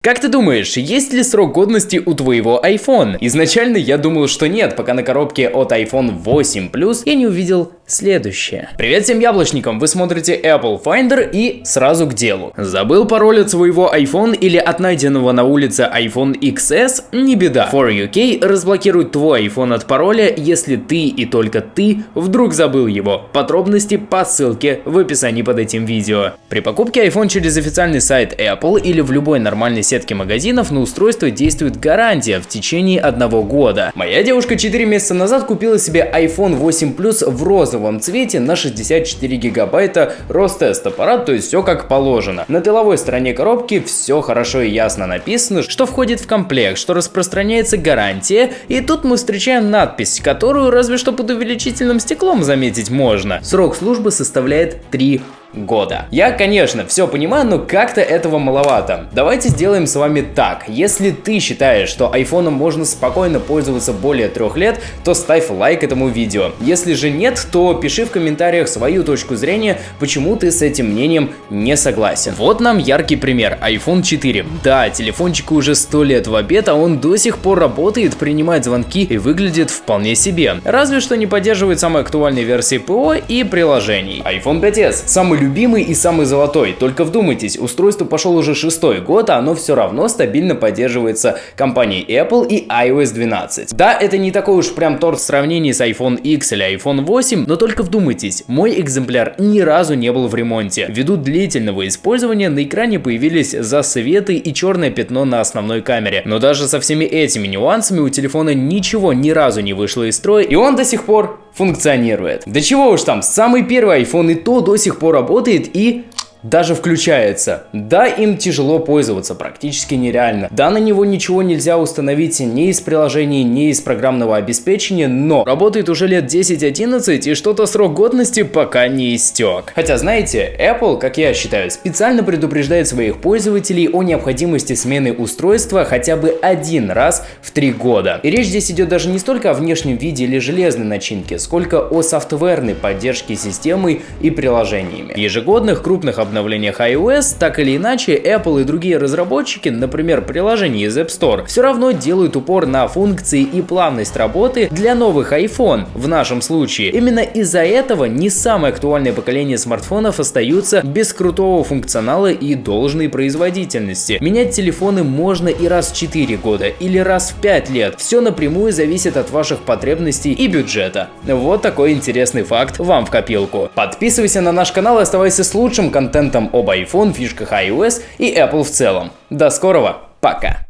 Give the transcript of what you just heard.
Как ты думаешь, есть ли срок годности у твоего iPhone? Изначально я думал, что нет, пока на коробке от iPhone 8 Plus я не увидел следующее. Привет всем яблочникам, вы смотрите Apple Finder и сразу к делу. Забыл пароль от своего iPhone или от найденного на улице iPhone XS? Не беда. For UK разблокирует твой iPhone от пароля, если ты и только ты вдруг забыл его. Подробности по ссылке в описании под этим видео. При покупке iPhone через официальный сайт Apple или в любой нормальной сетке магазинов на устройство действует гарантия в течение одного года. Моя девушка 4 месяца назад купила себе iPhone 8 Plus в розовом цвете на 64 гигабайта Ростест аппарат, то есть все как положено. На тыловой стороне коробки все хорошо и ясно написано, что входит в комплект, что распространяется гарантия, и тут мы встречаем надпись, которую разве что под увеличительным стеклом заметить можно. Срок службы составляет 3 года. Я, конечно, все понимаю, но как-то этого маловато. Давайте сделаем с вами так. Если ты считаешь, что айфоном можно спокойно пользоваться более трех лет, то ставь лайк этому видео. Если же нет, то пиши в комментариях свою точку зрения, почему ты с этим мнением не согласен. Вот нам яркий пример. iPhone 4. Да, телефончику уже 100 лет в обед, а он до сих пор работает, принимает звонки и выглядит вполне себе. Разве что не поддерживает самые актуальные версии ПО и приложений. iPhone 5s. Самый любимый и самый золотой. Только вдумайтесь, устройство пошел уже шестой год, а оно все равно стабильно поддерживается компанией Apple и iOS 12. Да, это не такой уж прям торт в сравнении с iPhone X или iPhone 8, но только вдумайтесь, мой экземпляр ни разу не был в ремонте. Ввиду длительного использования на экране появились засветы и черное пятно на основной камере. Но даже со всеми этими нюансами у телефона ничего ни разу не вышло из строя, и он до сих пор функционирует. Да чего уж там, самый первый iPhone и то до сих пор работает и даже включается. Да, им тяжело пользоваться, практически нереально. Да, на него ничего нельзя установить ни из приложений, ни из программного обеспечения, но работает уже лет 10-11 и что-то срок годности пока не истек. Хотя, знаете, Apple, как я считаю, специально предупреждает своих пользователей о необходимости смены устройства хотя бы один раз в три года. И речь здесь идет даже не столько о внешнем виде или железной начинке, сколько о софтверной поддержке системы и приложениями. В ежегодных крупных обновлениях iOS, так или иначе, Apple и другие разработчики, например, приложений из App Store, все равно делают упор на функции и плавность работы для новых iPhone в нашем случае. Именно из-за этого не самое актуальное поколение смартфонов остаются без крутого функционала и должной производительности. Менять телефоны можно и раз в 4 года или раз в 5 лет. Все напрямую зависит от ваших потребностей и бюджета. Вот такой интересный факт вам в копилку. Подписывайся на наш канал и оставайся с лучшим контентом контентом об iPhone, фишках iOS и Apple в целом. До скорого, пока!